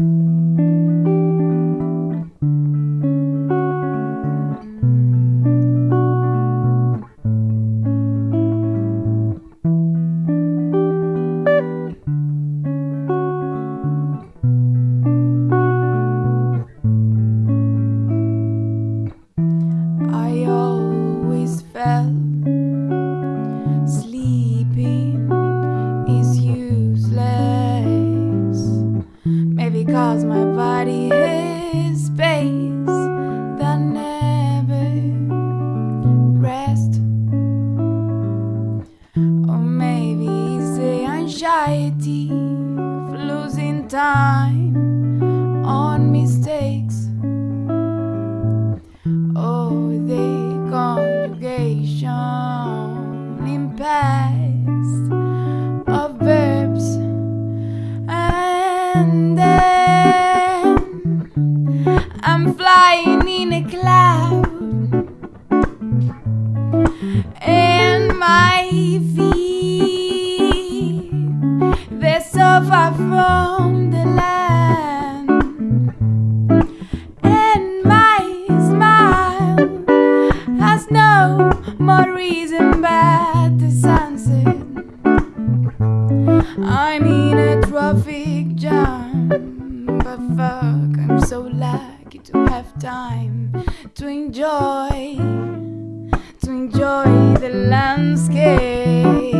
I Maybe cause my body is space that never rest. Or maybe it's the anxiety of losing time on mistakes. Oh, the conjugation in I'm flying in a cloud, and my feet they're so far from the land and my smile has no more reason but the sunset. I'm in a traffic time to enjoy, to enjoy the landscape.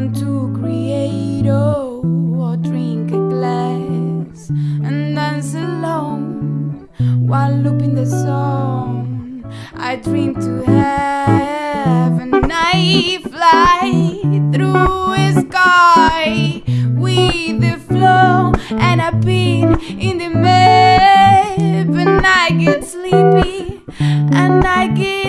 Want to create oh, or drink a glass and dance alone while looping the song. I dream to have a I fly through a sky with the flow and I've in the map and I get sleepy and I get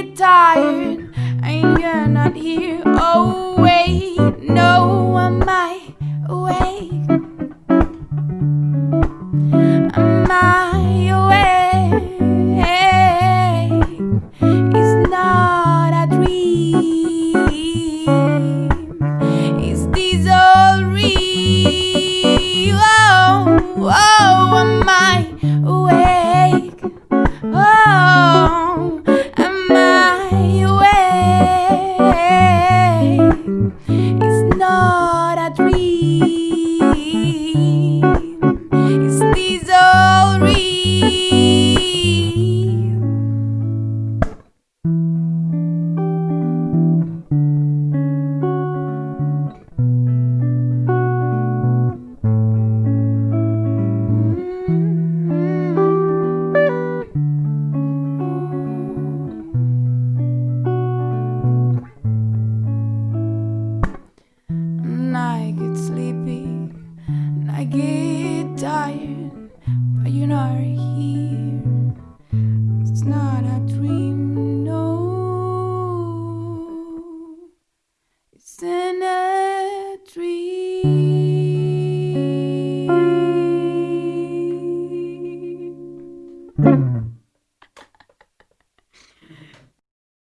get tired, but you know